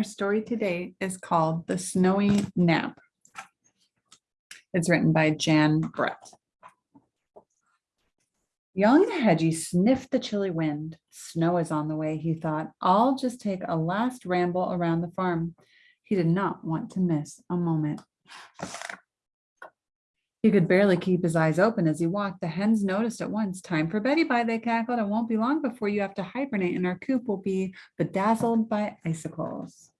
Our story today is called The Snowy Nap. It's written by Jan Brett. Young Hedgie sniffed the chilly wind. Snow is on the way, he thought. I'll just take a last ramble around the farm. He did not want to miss a moment. He could barely keep his eyes open as he walked. The hens noticed at once. Time for Betty Bye, they cackled. It won't be long before you have to hibernate and our coop will be bedazzled by icicles.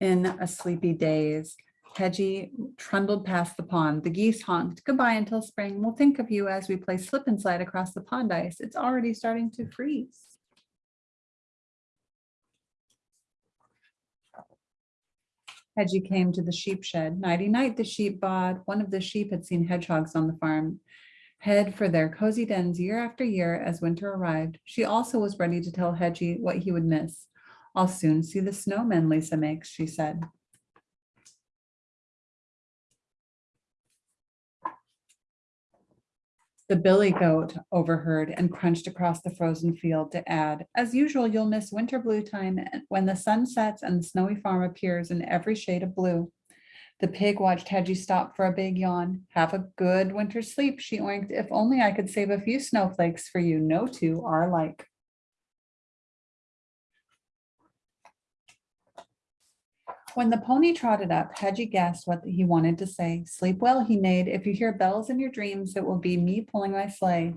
In a sleepy daze, Hedgie trundled past the pond. The geese honked, goodbye until spring. We'll think of you as we play slip and slide across the pond ice. It's already starting to freeze. Hedgie came to the sheep shed. Nighty night, the sheep bawed. One of the sheep had seen hedgehogs on the farm. Head for their cozy dens year after year as winter arrived. She also was ready to tell Hedgie what he would miss. I'll soon see the snowmen Lisa makes, she said. The billy goat overheard and crunched across the frozen field to add, as usual, you'll miss winter blue time when the sun sets and the snowy farm appears in every shade of blue. The pig watched Hedgie stop for a big yawn. Have a good winter sleep, she oinked. If only I could save a few snowflakes for you. No two are alike. When the pony trotted up, Hedgie guessed what he wanted to say. Sleep well, he neighed. If you hear bells in your dreams, it will be me pulling my sleigh.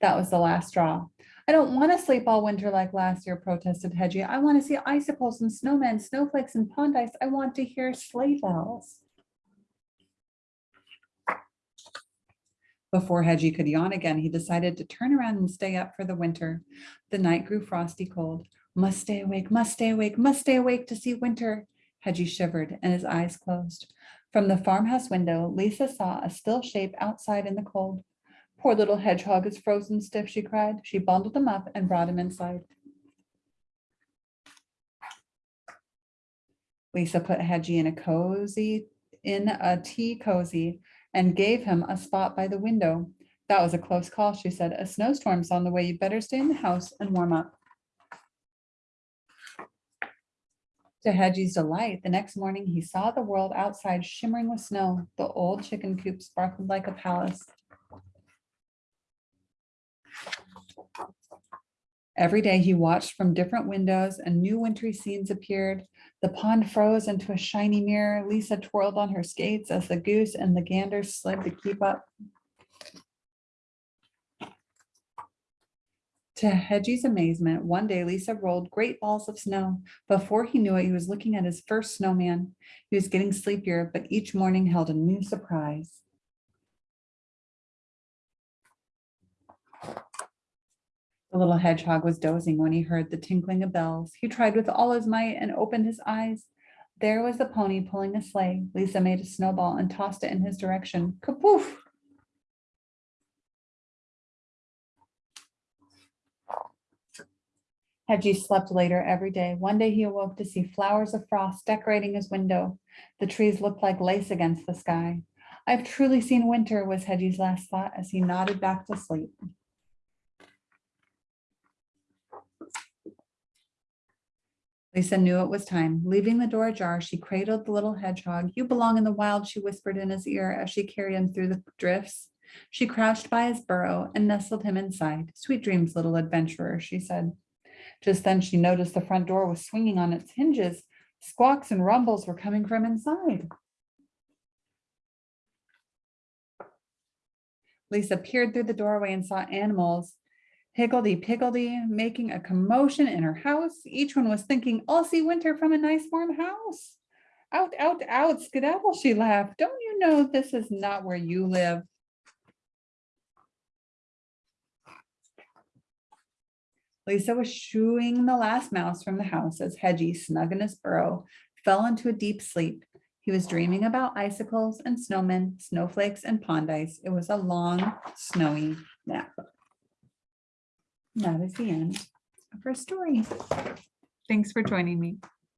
That was the last straw. I don't want to sleep all winter like last year, protested Hedgie. I want to see icicles and snowmen, snowflakes and pond ice. I want to hear sleigh bells. Before Hedgie could yawn again, he decided to turn around and stay up for the winter. The night grew frosty cold. Must stay awake, must stay awake, must stay awake to see winter. Hedgie shivered and his eyes closed. From the farmhouse window, Lisa saw a still shape outside in the cold. Poor little hedgehog is frozen stiff, she cried. She bundled him up and brought him inside. Lisa put Hedgie in a cozy, in a tea cozy and gave him a spot by the window. That was a close call, she said. A snowstorm's on the way. You better stay in the house and warm up. To Hedgie's delight, the next morning he saw the world outside shimmering with snow. The old chicken coop sparkled like a palace. Every day he watched from different windows and new wintry scenes appeared. The pond froze into a shiny mirror. Lisa twirled on her skates as the goose and the gander slid to keep up. To Hedgie's amazement, one day Lisa rolled great balls of snow. Before he knew it, he was looking at his first snowman. He was getting sleepier, but each morning held a new surprise. The little hedgehog was dozing when he heard the tinkling of bells. He tried with all his might and opened his eyes. There was the pony pulling a sleigh. Lisa made a snowball and tossed it in his direction. Kapoof! Hedgie slept later every day. One day he awoke to see flowers of frost decorating his window. The trees looked like lace against the sky. I've truly seen winter was Hedgie's last thought as he nodded back to sleep. Lisa knew it was time. Leaving the door ajar, she cradled the little hedgehog. You belong in the wild, she whispered in his ear as she carried him through the drifts. She crouched by his burrow and nestled him inside. Sweet dreams, little adventurer, she said. Just then she noticed the front door was swinging on its hinges. Squawks and rumbles were coming from inside. Lisa peered through the doorway and saw animals higgledy-piggledy making a commotion in her house. Each one was thinking, I'll see winter from a nice warm house. Out, out, out, skedaddle, she laughed. Don't you know this is not where you live? Lisa was shooing the last mouse from the house as Hedgie, snug in his burrow, fell into a deep sleep. He was dreaming about icicles and snowmen, snowflakes and pond ice. It was a long, snowy nap. That is the end of our story. Thanks for joining me.